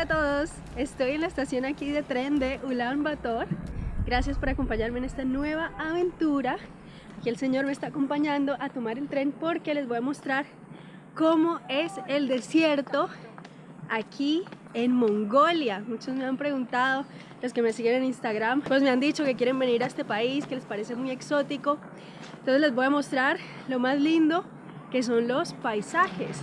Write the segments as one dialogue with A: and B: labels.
A: Hola a todos, estoy en la estación aquí de tren de Ulan Bator. Gracias por acompañarme en esta nueva aventura. Aquí el señor me está acompañando a tomar el tren porque les voy a mostrar cómo es el desierto aquí en Mongolia. Muchos me han preguntado, los que me siguen en Instagram, pues me han dicho que quieren venir a este país, que les parece muy exótico. Entonces les voy a mostrar lo más lindo que son los paisajes.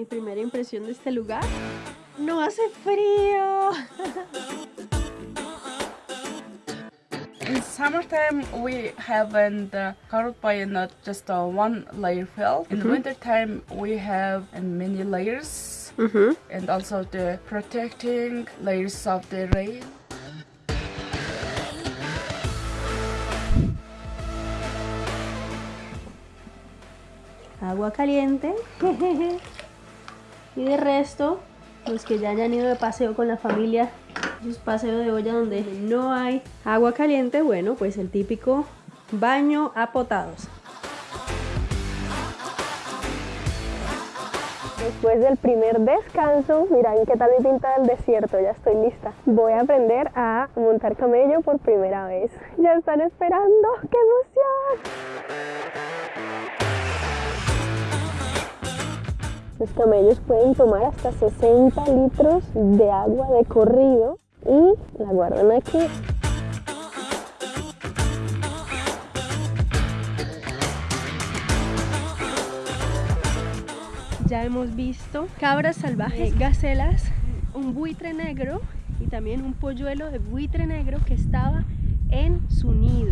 A: Mi primera impresión de este lugar. ¡No hace frío!
B: In summertime, we have and uh, covered by not just uh, one layer fill. In mm -hmm. wintertime, we have many layers mm -hmm. and also the protecting layers of the rain.
A: Agua caliente. Y de resto, los que ya hayan ido de paseo con la familia, es paseo de olla donde no hay agua caliente, bueno, pues el típico baño a potados. Después del primer descanso, miren qué tal mi pinta del desierto, ya estoy lista. Voy a aprender a montar camello por primera vez. Ya están esperando, ¡qué emoción! Los camellos pueden tomar hasta 60 litros de agua de corrido y la guardan aquí. Ya hemos visto cabras salvajes, gacelas, un buitre negro y también un polluelo de buitre negro que estaba en su nido.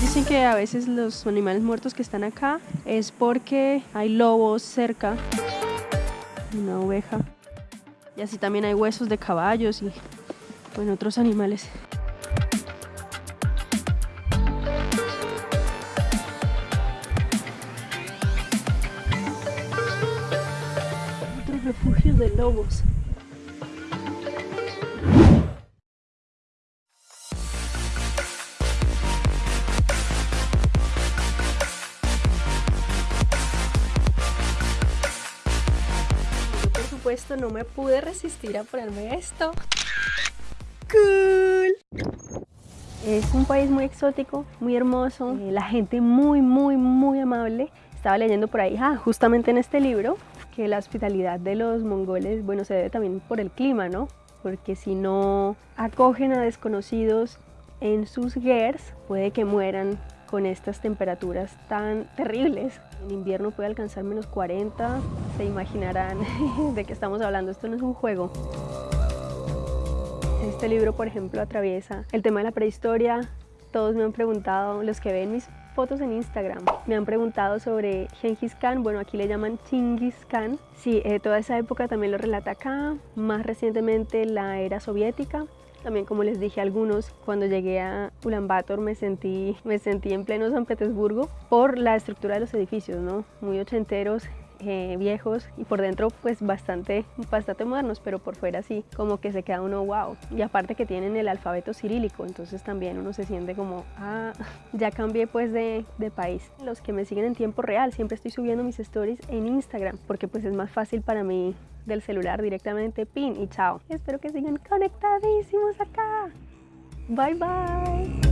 A: Dicen que a veces los animales muertos que están acá es porque hay lobos cerca, una oveja, y así también hay huesos de caballos y bueno, otros animales. Otros refugios de lobos. No me pude resistir a ponerme esto. ¡Cool! Es un país muy exótico, muy hermoso, eh, la gente muy, muy, muy amable. Estaba leyendo por ahí, ah, justamente en este libro, que la hospitalidad de los mongoles, bueno, se debe también por el clima, ¿no? Porque si no acogen a desconocidos en sus gers, puede que mueran con estas temperaturas tan terribles. En invierno puede alcanzar menos 40, se imaginarán de qué estamos hablando, esto no es un juego. Este libro, por ejemplo, atraviesa el tema de la prehistoria. Todos me han preguntado, los que ven mis fotos en Instagram, me han preguntado sobre Genghis Khan, bueno, aquí le llaman Chingis Khan. Sí, eh, toda esa época también lo relata acá, más recientemente la era soviética, también como les dije a algunos, cuando llegué a Ulaanbaatar me sentí, me sentí en pleno San Petersburgo por la estructura de los edificios, ¿no? Muy ochenteros, eh, viejos y por dentro pues bastante, bastante modernos, pero por fuera sí, como que se queda uno wow. Y aparte que tienen el alfabeto cirílico, entonces también uno se siente como, ah, ya cambié pues de, de país. Los que me siguen en tiempo real, siempre estoy subiendo mis stories en Instagram, porque pues es más fácil para mí del celular directamente, pin y chao. Espero que sigan conectadísimos acá. Bye bye.